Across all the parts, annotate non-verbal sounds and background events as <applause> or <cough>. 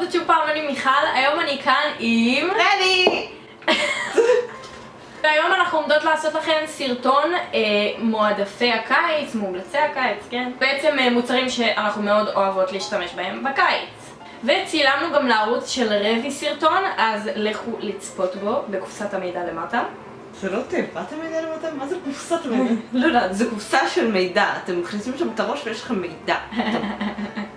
זאת שוב פעם אני מיכל, היום אני כאן עם... רני! <laughs> והיום אנחנו עומדות לעשות לכם סרטון אה, מועדפי הקיץ, מומלצי הקיץ, כן? בעצם אה, מוצרים שאנחנו מאוד אוהבות להשתמש בהם בקיץ. וצילמנו גם לערוץ של רבי סרטון, אז לכו לצפות בו בקופסת המידע למטה. זה לא תיבת המידע למטה? מה זה קופסת המידע? <laughs> לא יודעת, זה קופסה של מידע. אתם מכניסים שם את הראש ויש לכם מידע. <laughs>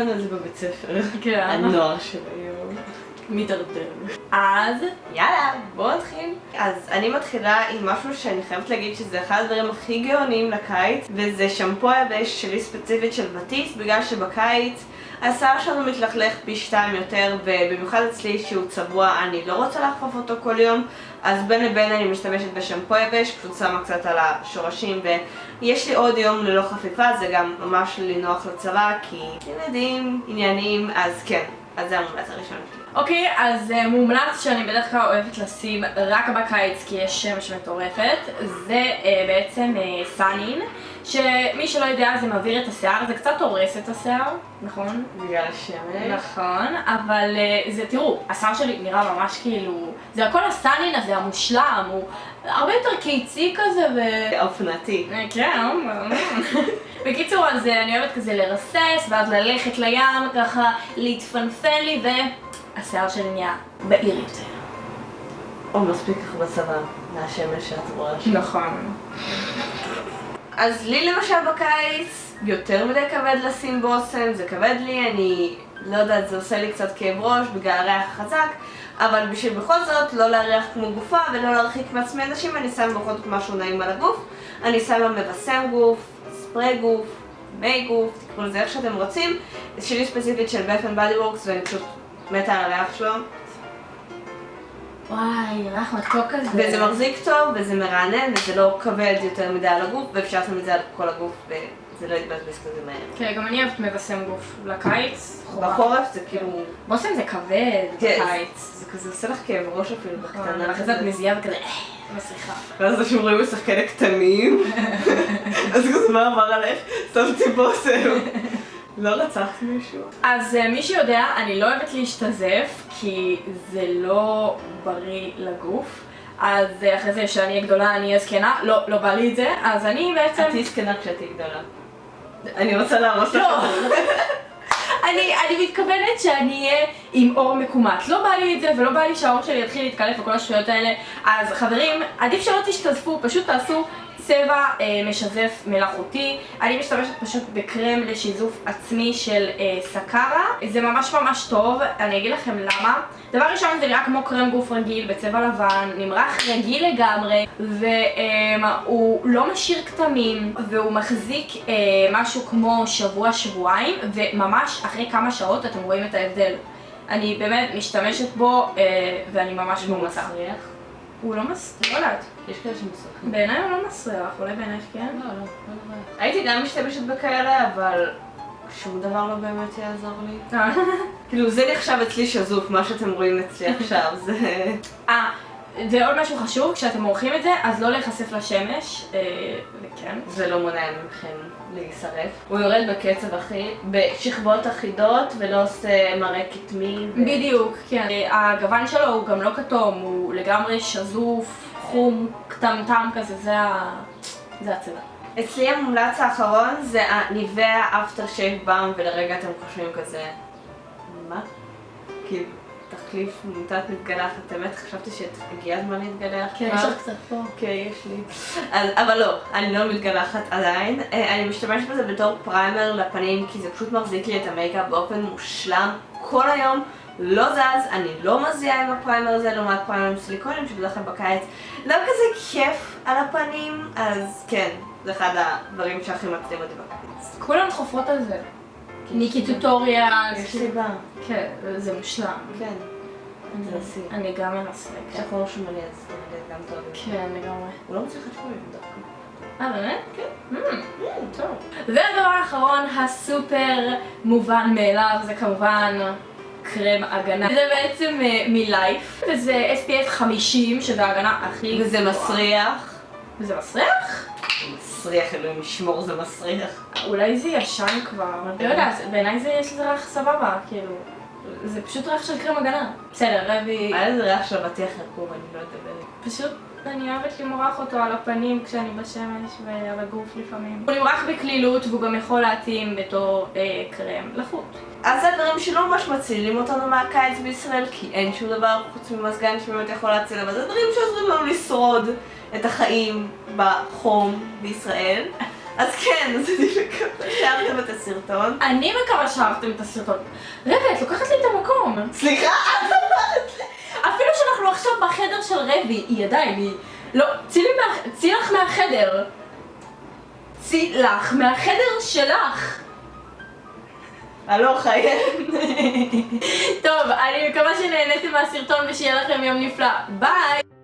לנו את זה בבית ספר? כן. הנוער של היום. מידרדר. אז, יאללה, בואו נתחיל. אז אני מתחילה עם משהו שאני חייבת להגיד שזה אחד הדברים הכי גאוניים לקיץ, וזה שמפו היבש שלי ספציפית של בטיס, בגלל שבקיץ השיער שלנו מתלכלך פי שתיים יותר, ובמיוחד אצלי שהוא צבוע, אני לא רוצה לחפוף אותו כל יום, אז בין לבין אני משתמשת בשמפו יבש, פשוט שמה קצת על השורשים, ויש לי עוד יום ללא חפיפה, זה גם ממש לי נוח לצבא, כי ילדים, עניינים, אז כן, אז זה המומלץ הראשון שלי. אוקיי, אז uh, מומלץ שאני בדרך כלל אוהבת לשים רק בקיץ כי יש שמש מטורפת, זה uh, בעצם uh, סאנין, שמי שלא יודע זה מעביר את השיער, זה קצת הורס את השיער, נכון? בגלל השמש. נכון, אבל uh, זה, תראו, השיער שלי נראה ממש כאילו, זה הכל הסאנין הזה המושלם, הוא הרבה יותר קיצי כזה ו... אופנתי. כן, בקיצור, אז אני אוהבת כזה לרסס, ואז ללכת לים, ככה להתפנפן לי, והשיער שלי נהיה בהיר יותר. או מספיק לך בצבא, מהשמש שאת רואה שם. נכון. אז לי למשל בקיץ, יותר מדי כבד לשים בושם, זה כבד לי, אני לא יודעת, זה עושה לי קצת כאב ראש בגלל הריח החזק, אבל בשביל בכל זאת לא להריח כמו גופה ולא להרחיק מעצמי אנשים, אני שמה בכל זאת משהו נעים על הגוף. אני שמה מבשם גוף, ספרי גוף, מי גוף, תקראו לזה איך שאתם רוצים. שלי ספציפית של בית בדי וורקס ואני פשוט מתה על הריח שלו. וואי, ריח מתוק כזה. וזה מחזיק טוב, וזה מרענן, וזה לא כבד יותר מדי על הגוף, ואפשר לשים את זה על כל הגוף, וזה לא יתבזבז כזה מהר. כן, גם אני אוהבת מבשם גוף לקיץ. בחורף זה כאילו... בושם זה כבד בקיץ. זה כזה עושה לך כאב ראש אפילו בקטנה. ואחרי זה את מזיעה וכזה, אה, סליחה. ואז אנשים רואים כאלה קטנים, <laughs> אז כזה מה אמר עליך? שמתי בושם. לא רצחת מישהו? אז אה, מי שיודע, אני לא אוהבת להשתזף, כי זה לא בריא לגוף. אז אה, אחרי זה כשאני אהיה גדולה אני אהיה זקנה, לא, לא בא לי את זה, אז אני בעצם... את תהיי זקנה כשתהיי גדולה. אני רוצה להרוס לך. לא. <laughs> אני, אני מתכוונת שאני אהיה עם אור מקומט. לא בא לי את זה ולא בא לי שהאור שלי יתחיל להתקלף וכל השטויות האלה. אז חברים, עדיף שלא תשתזפו, פשוט תעשו צבע אה, משזף מלאכותי. אני משתמשת פשוט בקרם לשיזוף עצמי של אה, סקרה. זה ממש ממש טוב, אני אגיד לכם למה. דבר ראשון זה נראה כמו קרם גוף רגיל בצבע לבן, נמרח רגיל לגמרי, והוא אה, לא משאיר כתמים, והוא מחזיק אה, משהו כמו שבוע-שבועיים, וממש אחרי כמה שעות אתם רואים את ההבדל. אני באמת משתמשת בו, אה, ואני ממש מומלצה. הוא לא מס... לא יודעת. יש כאלה שמסרחים. בעיניי הוא לא מסריח, אולי בעינייך כן? לא, לא, לא נורא. הייתי גם משתמשת בכאלה, אבל שום דבר לא באמת יעזור לי. אה. כאילו זה נחשב אצלי שזוף, מה שאתם רואים אצלי עכשיו, זה... אה, ועוד משהו חשוב, כשאתם עורכים את זה, אז לא להיחשף לשמש, אה, וכן. זה לא מונע מכם להישרף. הוא יורד בקצב הכי, בשכבות אחידות, ולא עושה מראה כתמי. ו- בדיוק, כן. אה, הגוון שלו הוא גם לא כתום, הוא לגמרי שזוף, חום, קטמטם כזה, זה ה... זה הצבע. אצלי המומלץ האחרון זה הניבאה אפטר שייב באם, ולרגע אתם חושבים כזה, מה? כאילו, תחליף מוטת מתגלחת, באמת חשבתי שהגיע הזמן להתגלח. כן. יש לך קצת פה. כן, יש לי. אז, אבל לא, אני לא מתגלחת עדיין. אה, אני משתמשת בזה בתור primer לפנים, כי זה פשוט מחזיק לי את המייקאפ באופן מושלם כל היום. לא זז, אני לא מזיעה עם ה primer הזה לעומת פריימרים סיליקונים שבדרך כלל בקיץ לא כזה כיף על הפנים, אז כן, זה אחד הדברים שהכי מקדים אותי בקיץ. כולן חופרות על זה. ניקי טוטוריאל. יש סיבה. כן, זה מושלם. כן. אני- תנסי. אני גם אנסה. שחור שמאלי אז גם טוב. כן, לגמרי. הוא לא מצליח לשמוע דווקא. אה, באמת? כן. טוב. והדבר האחרון, הסופר מובן מאליו, זה כמובן קרם הגנה. זה בעצם אה, מלייף, וזה SPF 50, שזה ההגנה הכי... וזה מסריח. וזה מסריח? מסריח, אלוהים ישמור, זה מסריח. אולי זה ישן כבר. לא יודעת, בעיניי זה יש לזה ריח סבבה, כאילו. זה פשוט ריח של קרם הגנה. בסדר, רבי... היה איזה ריח של אבטיח רקוב, אני לא יודעת. פשוט אני אוהבת למרוח אותו על הפנים כשאני בשמש ועל הגוף לפעמים. הוא נמרח בקלילות והוא גם יכול להתאים בתור אה, קרם לחוט. אז זה דברים שלא ממש מצילים אותנו מהקיץ בישראל, כי אין שום דבר חוץ ממזגן שבאמת יכול להציל, אבל זה דברים שעוזרים לנו לשרוד את החיים בחום בישראל. אז כן, אז אני מקווה שאהבתם את הסרטון. אני מקווה שאהבתם את הסרטון. רבי, את לוקחת לי את המקום. סליחה, את אמרת לי. אפילו שאנחנו עכשיו בחדר של רבי, היא עדיין, היא... לא, צאי לך מהחדר. צאי לך מהחדר שלך. הלוך, חייב. טוב, אני מקווה שנהניתם מהסרטון ושיהיה לכם יום נפלא. ביי!